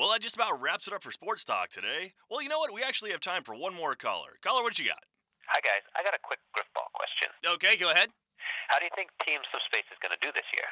Well, that just about wraps it up for Sports Talk today. Well, you know what? We actually have time for one more caller. Caller, what you got? Hi guys, I got a quick grifball question. Okay, go ahead. How do you think Team Subspace is going to do this year?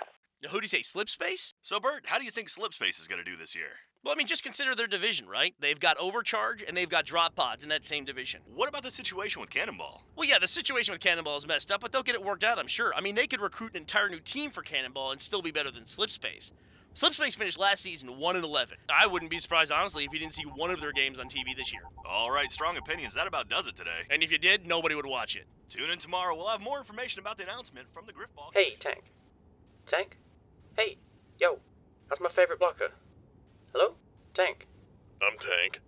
Now, Who do you say, Slipspace? So, Bert, how do you think Slipspace is going to do this year? Well, I mean, just consider their division, right? They've got Overcharge and they've got Drop Pods in that same division. What about the situation with Cannonball? Well, yeah, the situation with Cannonball is messed up, but they'll get it worked out, I'm sure. I mean, they could recruit an entire new team for Cannonball and still be better than Slipspace. Slipspace finished last season 1 and 11. I wouldn't be surprised, honestly, if you didn't see one of their games on TV this year. All right, strong opinions. That about does it today. And if you did, nobody would watch it. Tune in tomorrow. We'll have more information about the announcement from the Grifball. Hey, Tank. Tank? Hey, yo, that's my favorite blocker. Hello? Tank. I'm Tank.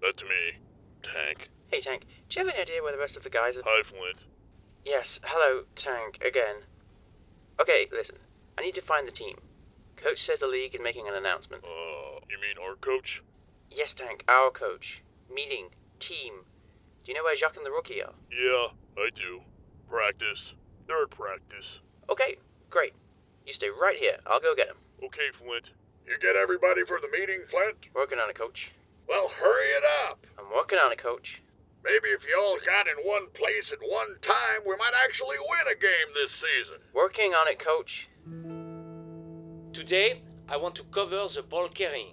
That's me. Tank. Hey, Tank. Do you have any idea where the rest of the guys are? Hi, Flint. Yes, hello, Tank, again. Okay, listen. I need to find the team. Coach says the league is making an announcement. Uh, you mean our coach? Yes, Tank, our coach. Meeting. Team. Do you know where Jacques and the rookie are? Yeah, I do. Practice. They're at practice. Okay, great. You stay right here. I'll go get them. Okay, Flint. You get everybody for the meeting, Flint? Working on it, coach. Well, hurry it up. I'm working on it, coach. Maybe if you all got in one place at one time, we might actually win a game this season. Working on it, coach. Today, I want to cover the ball carrying.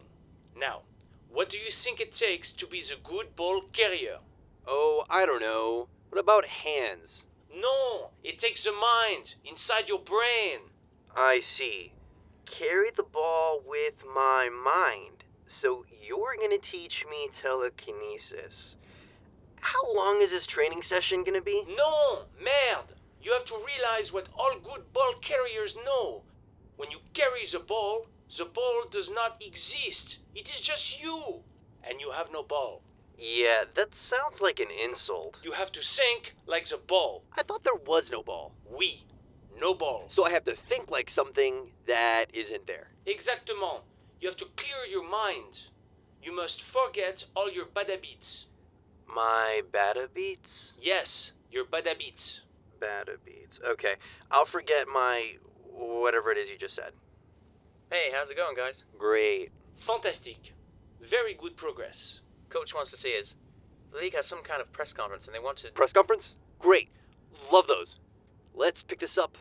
Now, what do you think it takes to be the good ball carrier? Oh, I don't know. What about hands? No, it takes the mind inside your brain. I see. Carry the ball with my mind. So you're gonna teach me telekinesis. How long is this training session gonna be? No, merde. You have to realize what all good ball carriers know. When you carry the ball, the ball does not exist. It is just you. And you have no ball. Yeah, that sounds like an insult. You have to think like the ball. I thought there was no ball. We. No ball. So I have to think like something that isn't there. Exactement. You have to clear your mind. You must forget all your bad habits. My bada beats? Yes, your bad habits. Bada beats. Okay. I'll forget my whatever it is you just said. Hey, how's it going, guys? Great. Fantastic. Very good progress. Coach wants to see us. The league has some kind of press conference and they want to. Press conference? Great. Love those. Let's pick this up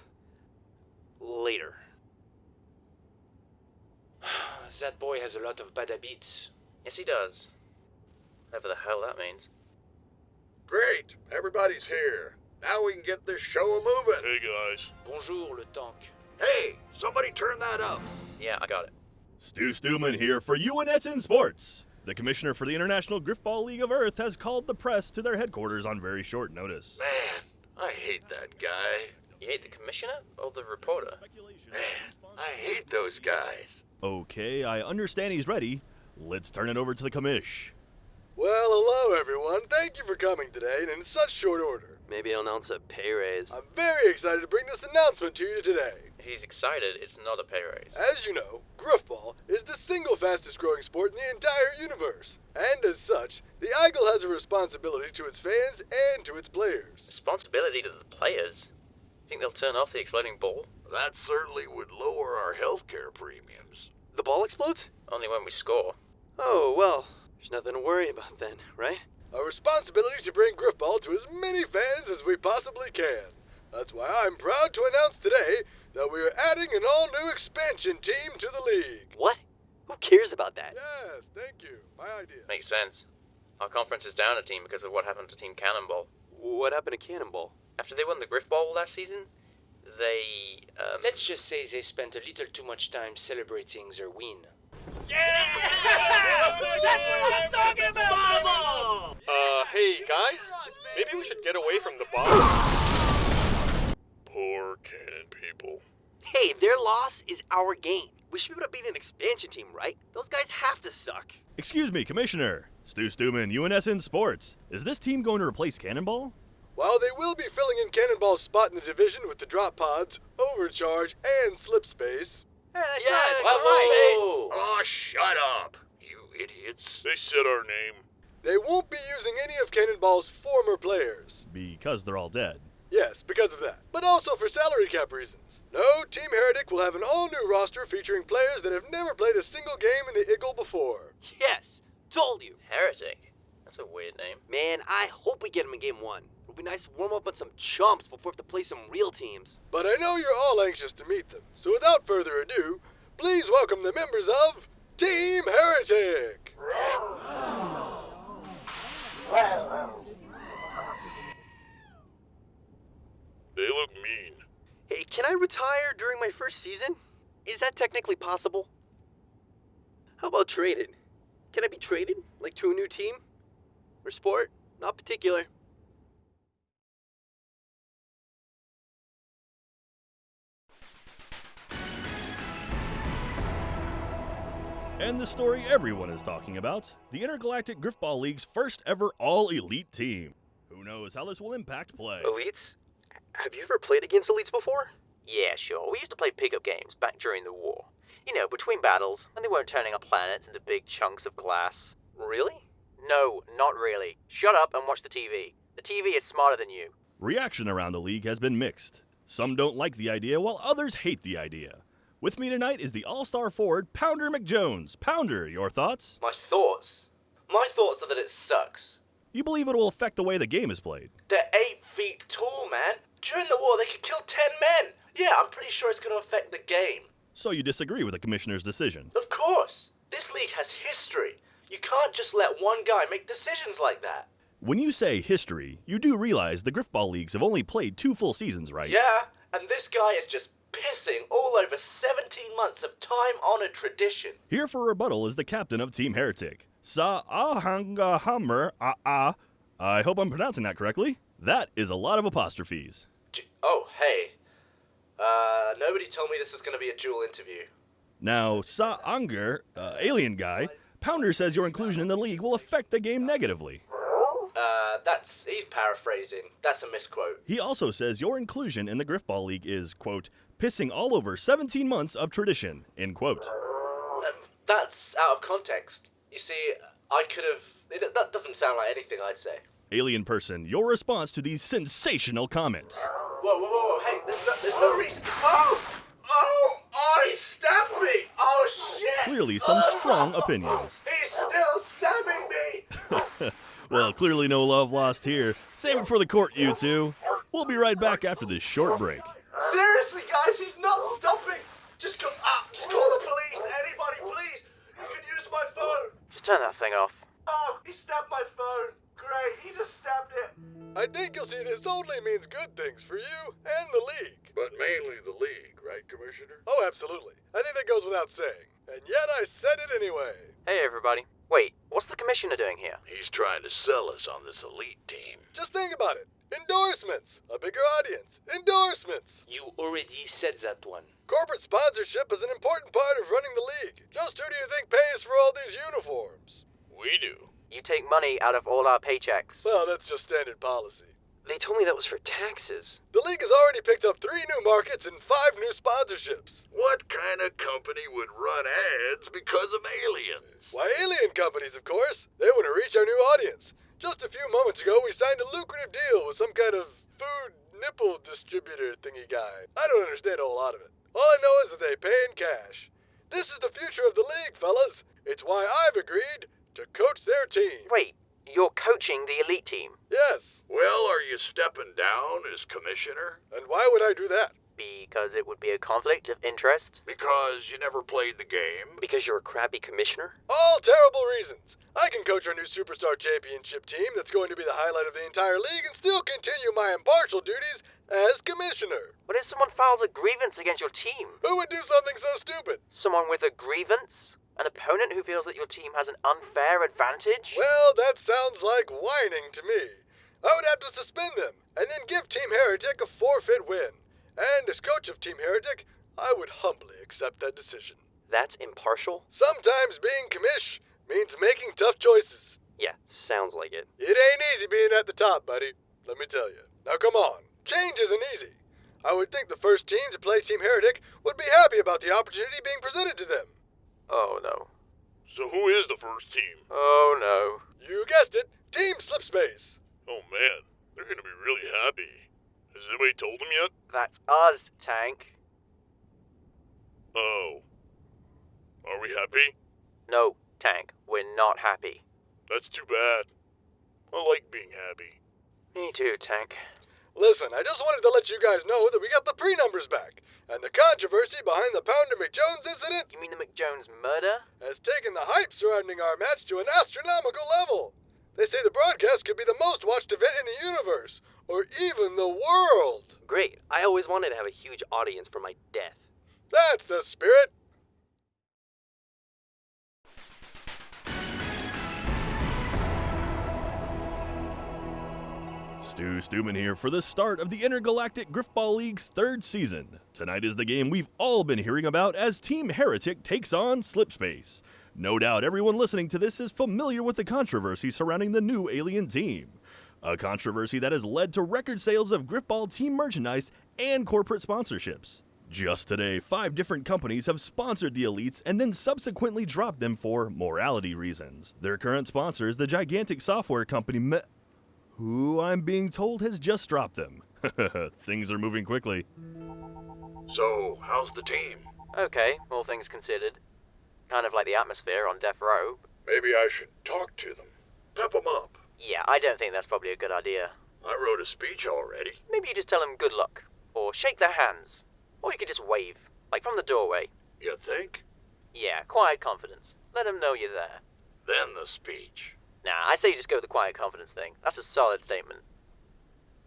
later. that boy has a lot of bad habits. Yes, he does. Whatever the hell that means. Great. Everybody's here. Now we can get this show moving. Hey, guys. Bonjour, le tank. Hey, somebody turn that up. Yeah, I got it. Stu Stuman here for UNSN Sports. The commissioner for the International Grifball League of Earth has called the press to their headquarters on very short notice. Man, I hate that guy. You hate the commissioner or the reporter? Man, I hate those guys. Okay, I understand he's ready. Let's turn it over to the commish. Well, hello everyone. Thank you for coming today and in such short order. Maybe I'll announce a pay raise. I'm very excited to bring this announcement to you today. He's excited. It's not a pay raise. As you know, Grifball is the single fastest growing sport in the entire universe. And as such, the Eagle has a responsibility to its fans and to its players. Responsibility to the players? Think they'll turn off the exploding ball? That certainly would lower our healthcare premiums. The ball explodes? Only when we score. Oh, well, there's nothing to worry about then, right? A responsibility is to bring Grifball to as many fans as we possibly can. That's why I'm proud to announce today that we are adding an all new expansion team to the league. What? Who cares about that? Yes, thank you. My idea. Makes sense. Our conference is down a team because of what happened to Team Cannonball. What happened to Cannonball? After they won the Griff Bowl last season, they. Um, Let's just say they spent a little too much time celebrating their win. Uh, hey guys, maybe we should get away from the bar. Poor cannon people. Hey, their loss is our game. We should be able to beat an expansion team, right? Those guys have to suck. Excuse me, Commissioner. Stu Stuman, UNSN Sports. Is this team going to replace Cannonball? While they will be filling in Cannonball's spot in the division with the drop pods, overcharge, and Slipspace. Yeah, well, whoa. Oh, shut up, you idiots. They said our name. They won't be using any of Cannonball's former players. Because they're all dead. Yes, because of that. But also for salary cap reasons. No, Team Heretic will have an all new roster featuring players that have never played a single game in the Eagle before. Yes, told you. Heretic. That's a weird name. Man, I hope we get him in game one. It'll be nice to warm up on some chumps before we have to play some real teams. But I know you're all anxious to meet them, so without further ado, please welcome the members of Team Heretic! They look mean. Hey, can I retire during my first season? Is that technically possible? How about traded? Can I be traded? Like to a new team? Or sport? Not particular. And the story everyone is talking about the Intergalactic Grifball League's first ever all elite team. Who knows how this will impact play? Elites? Have you ever played against elites before? Yeah, sure. We used to play pickup games back during the war. You know, between battles, when they weren't turning our planets into big chunks of glass. Really? No, not really. Shut up and watch the TV. The TV is smarter than you. Reaction around the league has been mixed. Some don't like the idea, while others hate the idea. With me tonight is the all star forward, Pounder McJones. Pounder, your thoughts? My thoughts? My thoughts are that it sucks. You believe it will affect the way the game is played? They're eight feet tall, man. During the war, they could kill ten men. Yeah, I'm pretty sure it's going to affect the game. So you disagree with the commissioner's decision? Of course. This league has history. You can't just let one guy make decisions like that. When you say history, you do realize the Grifball Leagues have only played two full seasons, right? Yeah, and this guy is just pissing all over 17 months of time honored tradition. Here for rebuttal is the captain of Team Heretic, Sa Ahanga Hammer Ah Ah. I hope I'm pronouncing that correctly. That is a lot of apostrophes. J- oh, hey. Uh, nobody told me this was going to be a dual interview. Now, Sa Anger, uh, alien guy, Pounder says your inclusion in the league will affect the game negatively. Uh, that's. he's paraphrasing. That's a misquote. He also says your inclusion in the Grifball League is, quote, pissing all over 17 months of tradition, end quote. Um, that's out of context. You see, I could have. That doesn't sound like anything I'd say. Alien person, your response to these sensational comments. Whoa, whoa, whoa, whoa, hey, there's no, there's no reason. Oh! Oh! Oh, he stabbed me! Oh, shit! Clearly, some strong opinions. He's still stabbing me! well, clearly no love lost here. Save it for the court, you two. We'll be right back after this short break. Seriously, guys, he's not stopping! Just come up, ah, just call the police! Anybody, please! You can use my phone! Just turn that thing off. Oh, he stabbed my phone! Great, he just stabbed it! I think you'll see this only means good things for you and the league. But mainly the league, right, Commissioner? Oh, absolutely. I think that goes without saying. And yet I said it anyway. Hey, everybody. Wait, what's the commissioner doing here? He's trying to sell us on this elite team. Just think about it. Endorsements. A bigger audience. Endorsements. You already said that one. Corporate sponsorship is an important part of running the league. Just who do you think pays for all these uniforms? We do. You take money out of all our paychecks. Well, that's just standard policy. They told me that was for taxes. The league has already picked up three new markets and five new sponsorships. What kind of company would run ads because of aliens? Why, alien companies, of course. They want to reach our new audience. Just a few moments ago, we signed a lucrative deal with some kind of food nipple distributor thingy guy. I don't understand a whole lot of it. All I know is that they pay in cash. This is the future of the league, fellas. It's why I've agreed to coach their team. Wait, you're coaching the elite team? Yes. Well, are you stepping down as commissioner? And why would I do that? Because it would be a conflict of interest? Because you never played the game? Because you're a crappy commissioner? All terrible reasons. I can coach our new Superstar Championship team that's going to be the highlight of the entire league and still continue my impartial duties as commissioner. What if someone files a grievance against your team? Who would do something so stupid? Someone with a grievance? An opponent who feels that your team has an unfair advantage? Well, that sounds like whining to me. I would have to suspend them and then give Team Heretic a forfeit win. And as coach of Team Heretic, I would humbly accept that decision. That's impartial? Sometimes being commish means making tough choices. Yeah, sounds like it. It ain't easy being at the top, buddy. Let me tell you. Now come on. Change isn't easy. I would think the first team to play Team Heretic would be happy about the opportunity being presented to them. Oh, no. So who is the first team? Oh, no. You guessed it. Team Slipspace. Oh man, they're gonna be really happy. Has anybody told them yet? That's us, Tank. Oh. Are we happy? No, Tank, we're not happy. That's too bad. I like being happy. Me too, Tank. Listen, I just wanted to let you guys know that we got the pre-numbers back, and the controversy behind the Pounder McJones incident You mean the McJones murder? has taken the hype surrounding our match to an astronomical level. They say the broadcast could be the most watched event in the universe, or even the world. Great. I always wanted to have a huge audience for my death. That's the spirit. Stu Stuman here for the start of the Intergalactic Grifball League's third season. Tonight is the game we've all been hearing about as Team Heretic takes on Slipspace. No doubt everyone listening to this is familiar with the controversy surrounding the new alien team. A controversy that has led to record sales of Grifball team merchandise and corporate sponsorships. Just today, five different companies have sponsored the Elites and then subsequently dropped them for morality reasons. Their current sponsor is the gigantic software company Me- who I'm being told has just dropped them. Things are moving quickly. So, how's the team? Okay, all things considered. Kind of like the atmosphere on Death Row. Maybe I should talk to them. Pep them up. Yeah, I don't think that's probably a good idea. I wrote a speech already. Maybe you just tell them good luck. Or shake their hands. Or you could just wave, like from the doorway. You think? Yeah, quiet confidence. Let them know you're there. Then the speech. Nah, I say you just go with the quiet confidence thing. That's a solid statement.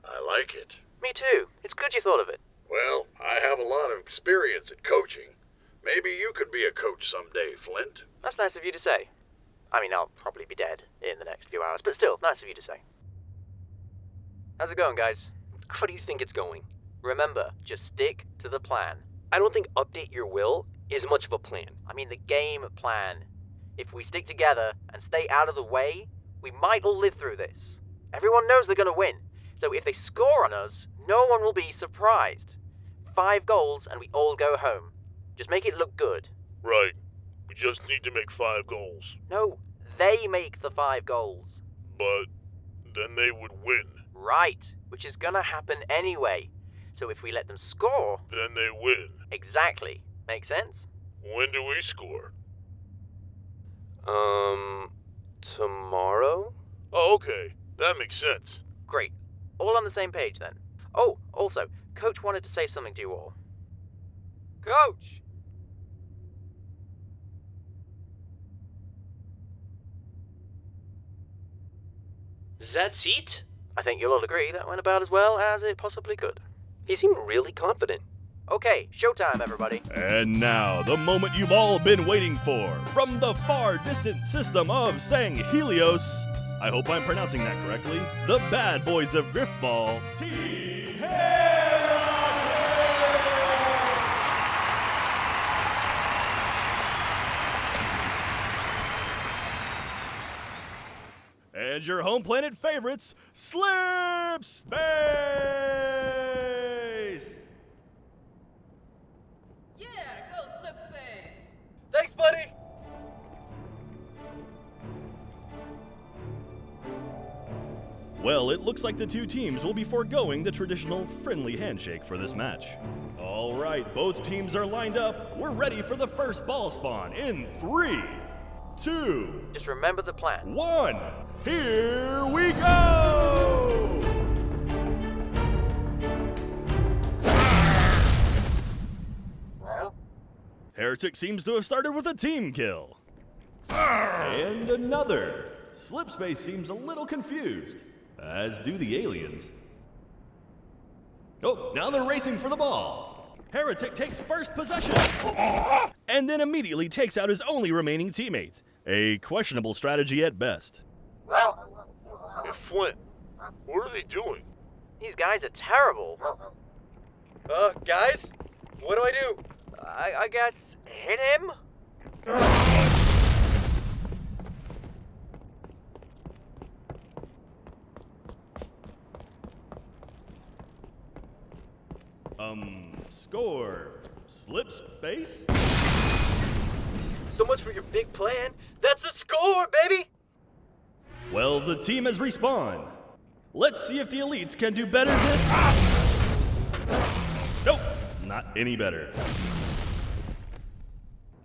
I like it. Me too. It's good you thought of it. Well, I have a lot of experience at coaching. Maybe you could be a coach someday, Flint. That's nice of you to say. I mean, I'll probably be dead in the next few hours, but still, nice of you to say. How's it going, guys? How do you think it's going? Remember, just stick to the plan. I don't think update your will is much of a plan. I mean, the game plan. If we stick together and stay out of the way, we might all live through this. Everyone knows they're going to win, so if they score on us, no one will be surprised. Five goals and we all go home. Just make it look good. Right. We just need to make five goals. No, they make the five goals. But then they would win. Right, which is gonna happen anyway. So if we let them score, Then they win. exactly. Make sense? When do we score? Um, tomorrow? Oh, okay. That makes sense. Great. All on the same page then. Oh, also, Coach wanted to say something to you all. Coach! That's it? I think you'll all agree that went about as well as it possibly could. He seemed really confident. Okay, showtime, everybody. And now, the moment you've all been waiting for. From the far distant system of Sanghelios, I hope I'm pronouncing that correctly, the bad boys of Grifball, And your home planet favorites, Slipspace! Well, it looks like the two teams will be foregoing the traditional friendly handshake for this match. All right, both teams are lined up. We're ready for the first ball spawn in three, two, Just remember the plan. one. Here we go! Heretic seems to have started with a team kill. And another. Slipspace seems a little confused, as do the aliens. Oh, now they're racing for the ball. Heretic takes first possession, and then immediately takes out his only remaining teammate. A questionable strategy at best. Hey, Flint, what are they doing? These guys are terrible. Uh, guys, what do I do? I, I guess hit him? Um, score. Slipspace? So much for your big plan. That's a score, baby! Well, the team has respawned. Let's see if the elites can do better this. Nope, not any better.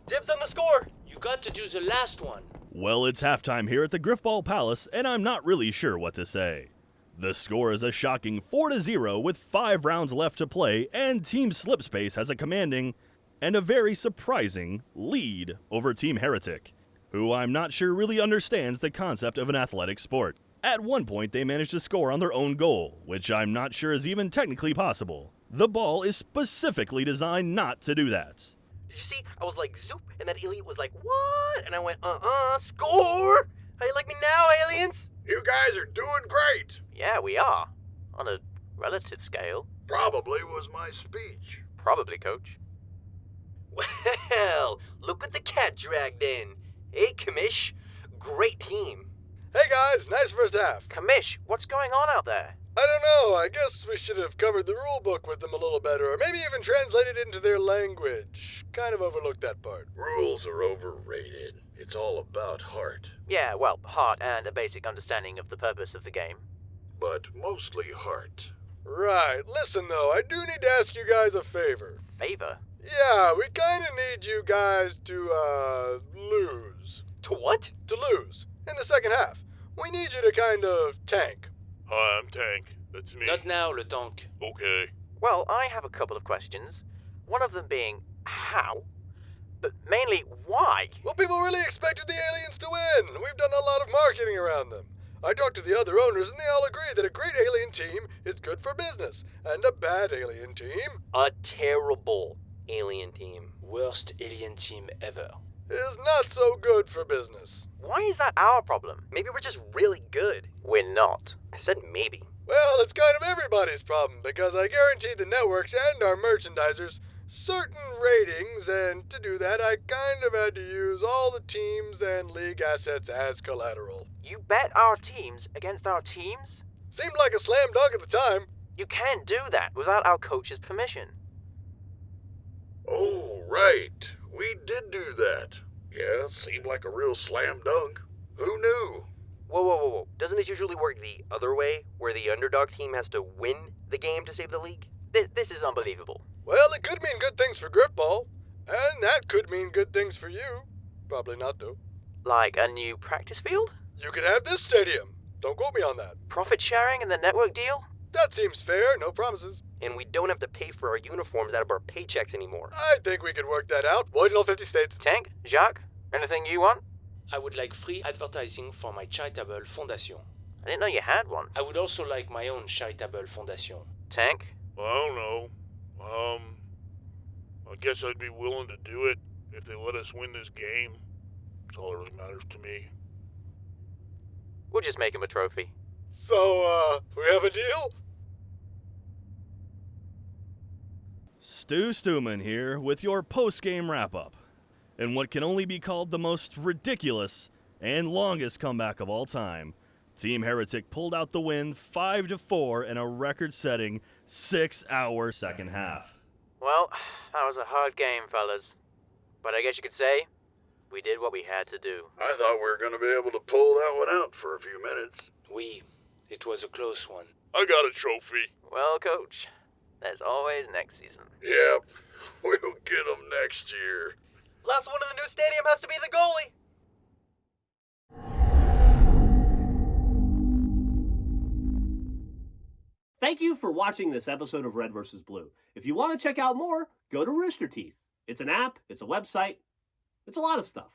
Dibs on the score? You got to do the last one. Well, it's halftime here at the Grifball Palace, and I'm not really sure what to say. The score is a shocking 4 0 with 5 rounds left to play, and Team Slipspace has a commanding and a very surprising lead over Team Heretic, who I'm not sure really understands the concept of an athletic sport. At one point, they managed to score on their own goal, which I'm not sure is even technically possible. The ball is specifically designed not to do that. Did you see? I was like, zoop, and that alien was like, what? And I went, uh-uh, score! How you like me now, aliens? You guys are doing great. Yeah, we are. On a relative scale. Probably was my speech. Probably, coach. Well, look what the cat dragged in. Hey, Commish. Great team. Hey guys, nice first half. Commish, what's going on out there? I don't know, I guess we should have covered the rule book with them a little better, or maybe even translated into their language. Kind of overlooked that part. Rules are overrated. It's all about heart. Yeah, well, heart and a basic understanding of the purpose of the game. But mostly heart. Right, listen though, I do need to ask you guys a favor. Favor? Yeah, we kinda need you guys to, uh, lose. To what? To lose. In the second half. We need you to kind of tank. Hi, I'm Tank. That's me. Not now, Le Tonk. Okay. Well, I have a couple of questions. One of them being how, but mainly why. Well, people really expected the aliens to win. We've done a lot of marketing around them. I talked to the other owners, and they all agree that a great alien team is good for business, and a bad alien team A terrible alien team. Worst alien team ever. Is not so good for business. Why is that our problem? Maybe we're just really good. We're not. I said maybe. Well, it's kind of everybody's problem because I guaranteed the networks and our merchandisers certain ratings, and to do that, I kind of had to use all the teams and league assets as collateral. You bet our teams against our teams? Seemed like a slam dunk at the time. You can't do that without our coach's permission. Oh, right. We did do that. Yeah, seemed like a real slam dunk. Who knew? Whoa, whoa, whoa, whoa. Doesn't it usually work the other way, where the underdog team has to win the game to save the league? This, this is unbelievable. Well, it could mean good things for Grifball, and that could mean good things for you. Probably not, though. Like a new practice field? You could have this stadium. Don't quote me on that. Profit sharing and the network deal? That seems fair, no promises. And we don't have to pay for our uniforms out of our paychecks anymore. I think we could work that out. Void in all 50 states. Tank? Jacques? Anything you want? I would like free advertising for my charitable fondation. I didn't know you had one. I would also like my own charitable fondation. Tank? I don't know. Um, I guess I'd be willing to do it if they let us win this game. That's all that really matters to me. We'll just make him a trophy. So, uh, we have a deal? Stu Stuman here with your post game wrap up. In what can only be called the most ridiculous and longest comeback of all time, Team Heretic pulled out the win 5 to 4 in a record setting 6 hour second half. Well, that was a hard game, fellas. But I guess you could say we did what we had to do. I thought we were going to be able to pull that one out for a few minutes. We. It was a close one. I got a trophy. Well, coach, there's always next season. Yep, we'll get 'em next year. Last one in the new stadium has to be the goalie. Thank you for watching this episode of Red vs. Blue. If you want to check out more, go to Rooster Teeth. It's an app, it's a website, it's a lot of stuff.